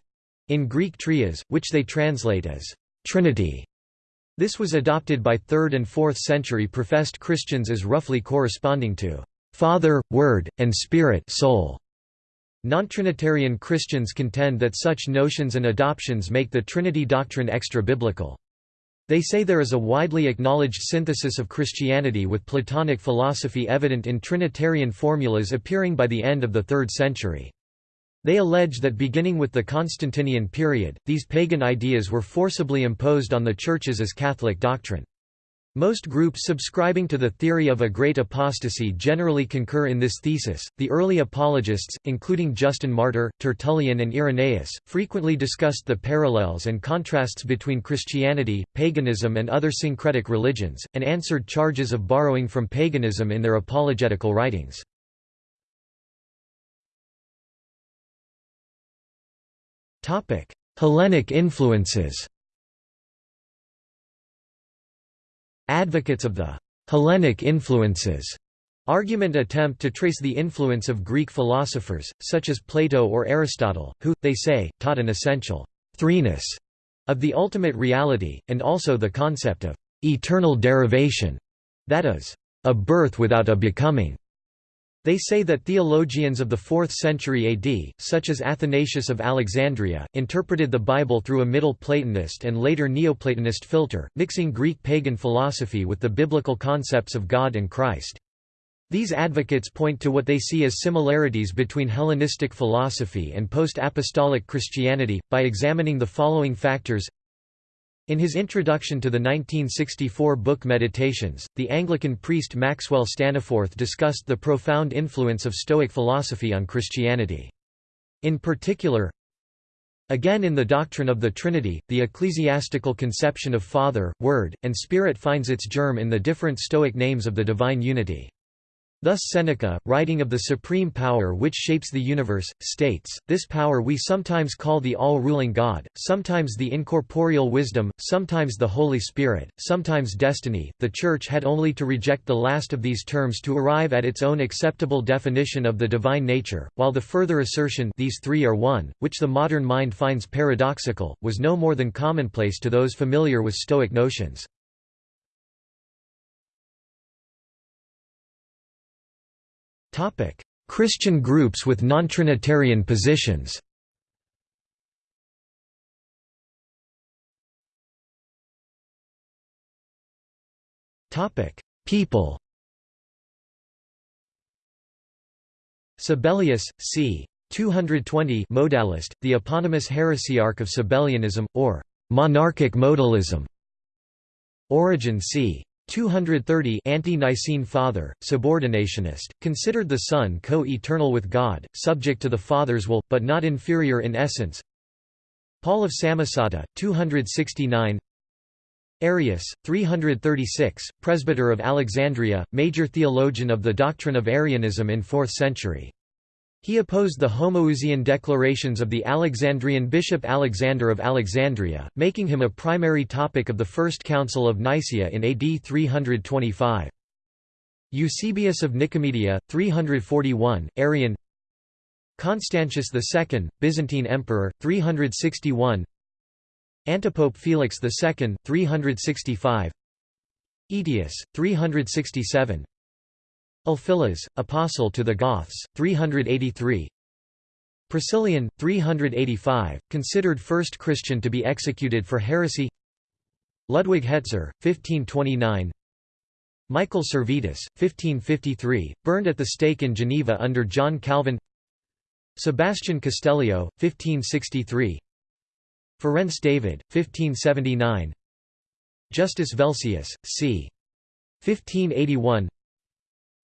in Greek trias, which they translate as trinity. This was adopted by 3rd and 4th century professed Christians as roughly corresponding to Father, Word, and Spirit soul. Non-Trinitarian Christians contend that such notions and adoptions make the Trinity doctrine extra-biblical. They say there is a widely acknowledged synthesis of Christianity with Platonic philosophy evident in Trinitarian formulas appearing by the end of the 3rd century. They allege that beginning with the Constantinian period, these pagan ideas were forcibly imposed on the churches as Catholic doctrine. Most groups subscribing to the theory of a great apostasy generally concur in this thesis. The early apologists, including Justin Martyr, Tertullian, and Irenaeus, frequently discussed the parallels and contrasts between Christianity, paganism, and other syncretic religions, and answered charges of borrowing from paganism in their apologetical writings. Hellenic influences. Advocates of the Hellenic influences argument attempt to trace the influence of Greek philosophers, such as Plato or Aristotle, who, they say, taught an essential threeness of the ultimate reality, and also the concept of eternal derivation, that is, a birth without a becoming. They say that theologians of the 4th century AD, such as Athanasius of Alexandria, interpreted the Bible through a Middle Platonist and later Neoplatonist filter, mixing Greek pagan philosophy with the biblical concepts of God and Christ. These advocates point to what they see as similarities between Hellenistic philosophy and post-apostolic Christianity, by examining the following factors in his introduction to the 1964 book Meditations, the Anglican priest Maxwell Staniforth discussed the profound influence of Stoic philosophy on Christianity. In particular, Again in the doctrine of the Trinity, the ecclesiastical conception of Father, Word, and Spirit finds its germ in the different Stoic names of the divine unity. Thus Seneca, writing of the supreme power which shapes the universe, states, This power we sometimes call the all-ruling God, sometimes the incorporeal wisdom, sometimes the Holy Spirit, sometimes destiny. The Church had only to reject the last of these terms to arrive at its own acceptable definition of the divine nature, while the further assertion these three are one, which the modern mind finds paradoxical, was no more than commonplace to those familiar with Stoic notions. Christian groups with non-Trinitarian positions. Topic: People. Sabellius, c. 220 modalist, the eponymous heresiarch of Sabellianism, or monarchic modalism. Origen c. 230 Ante-Nicene Father, subordinationist, considered the Son co-eternal with God, subject to the Father's will, but not inferior in essence Paul of Samosata, 269 Arius, 336, presbyter of Alexandria, major theologian of the doctrine of Arianism in 4th century. He opposed the Homoousian declarations of the Alexandrian bishop Alexander of Alexandria, making him a primary topic of the First Council of Nicaea in AD 325. Eusebius of Nicomedia, 341, Arian. Constantius II, Byzantine Emperor, 361 Antipope Felix II, 365 Aetius, 367 Ulfilas, Apostle to the Goths, 383 Priscillian, 385, considered first Christian to be executed for heresy. Ludwig Hetzer, 1529 Michael Servetus, 1553, burned at the stake in Geneva under John Calvin. Sebastian Castellio, 1563 Ferenc David, 1579 Justus Velsius, c. 1581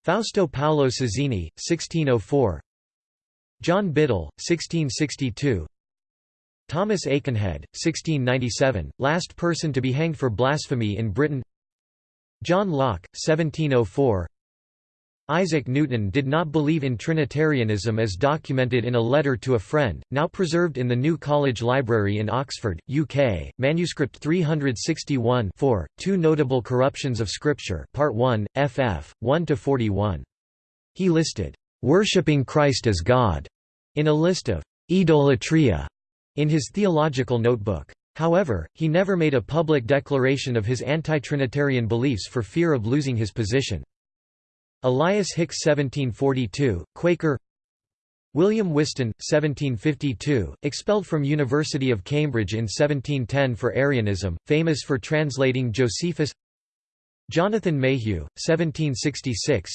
Fausto Paolo Sozzini, 1604 John Biddle, 1662 Thomas Aikenhead, 1697, last person to be hanged for blasphemy in Britain. John Locke, 1704 Isaac Newton did not believe in Trinitarianism as documented in a letter to a friend, now preserved in the New College Library in Oxford, UK, manuscript 361 4, Two Notable Corruptions of Scripture Part 1, ff. 1–41. He listed, "...worshipping Christ as God", in a list of "...idolatria", in his theological notebook. However, he never made a public declaration of his anti-Trinitarian beliefs for fear of losing his position. Elias Hicks 1742, Quaker. William Whiston, 1752, expelled from University of Cambridge in 1710 for Arianism, famous for translating Josephus. Jonathan Mayhew, 1766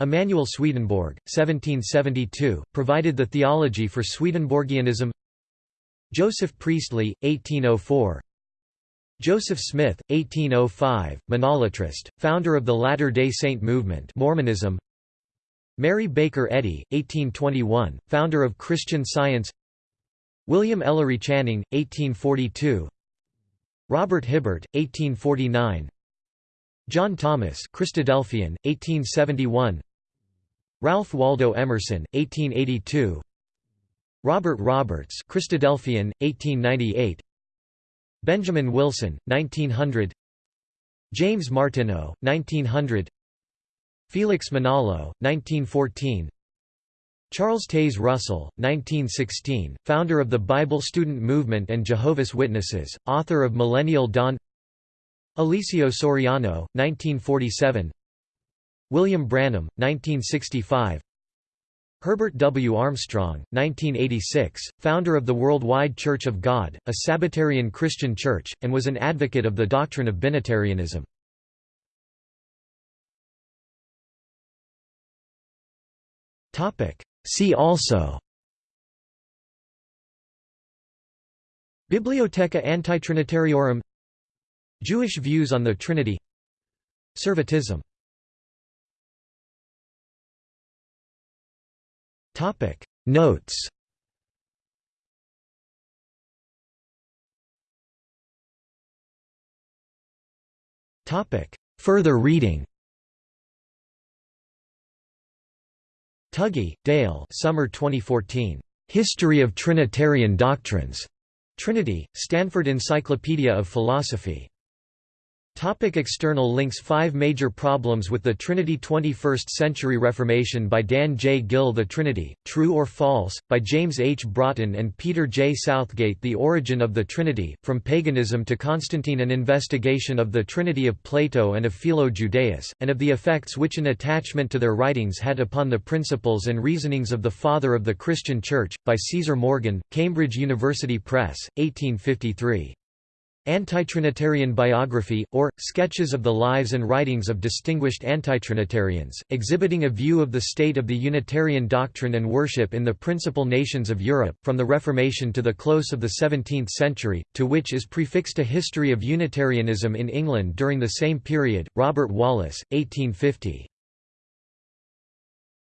Emanuel Swedenborg, 1772, provided the theology for Swedenborgianism. Joseph Priestley, 1804 Joseph Smith, 1805, monolatrist, founder of the Latter-day Saint movement Mormonism. Mary Baker Eddy, 1821, founder of Christian Science. William Ellery Channing, 1842 Robert Hibbert, 1849 John Thomas Christadelphian, 1871 Ralph Waldo Emerson, 1882 Robert Roberts Christadelphian, 1898 Benjamin Wilson, 1900 James Martineau, 1900 Felix Manalo, 1914 Charles Taze Russell, 1916, founder of the Bible Student Movement and Jehovah's Witnesses, author of Millennial Dawn. Eliseo Soriano, 1947 William Branham, 1965 Herbert W. Armstrong, 1986, founder of the Worldwide Church of God, a Sabbatarian Christian church, and was an advocate of the doctrine of binitarianism. See also Bibliotheca Antitrinitariorum Jewish views on the Trinity Servetism Notes Further reading Tuggy, Dale Summer 2014. History of Trinitarian Doctrines. Trinity, Stanford Encyclopedia of Philosophy. Topic external links Five major problems with the Trinity 21st Century Reformation by Dan J. Gill The Trinity, True or False, by James H. Broughton and Peter J. Southgate The Origin of the Trinity, From Paganism to Constantine An investigation of the Trinity of Plato and of Philo Judaeus, and of the effects which an attachment to their writings had upon the principles and reasonings of the Father of the Christian Church, by Caesar Morgan, Cambridge University Press, 1853. Antitrinitarian Biography, or, Sketches of the Lives and Writings of Distinguished Antitrinitarians, exhibiting a view of the state of the Unitarian doctrine and worship in the principal nations of Europe, from the Reformation to the close of the 17th century, to which is prefixed a history of Unitarianism in England during the same period, Robert Wallace, 1850.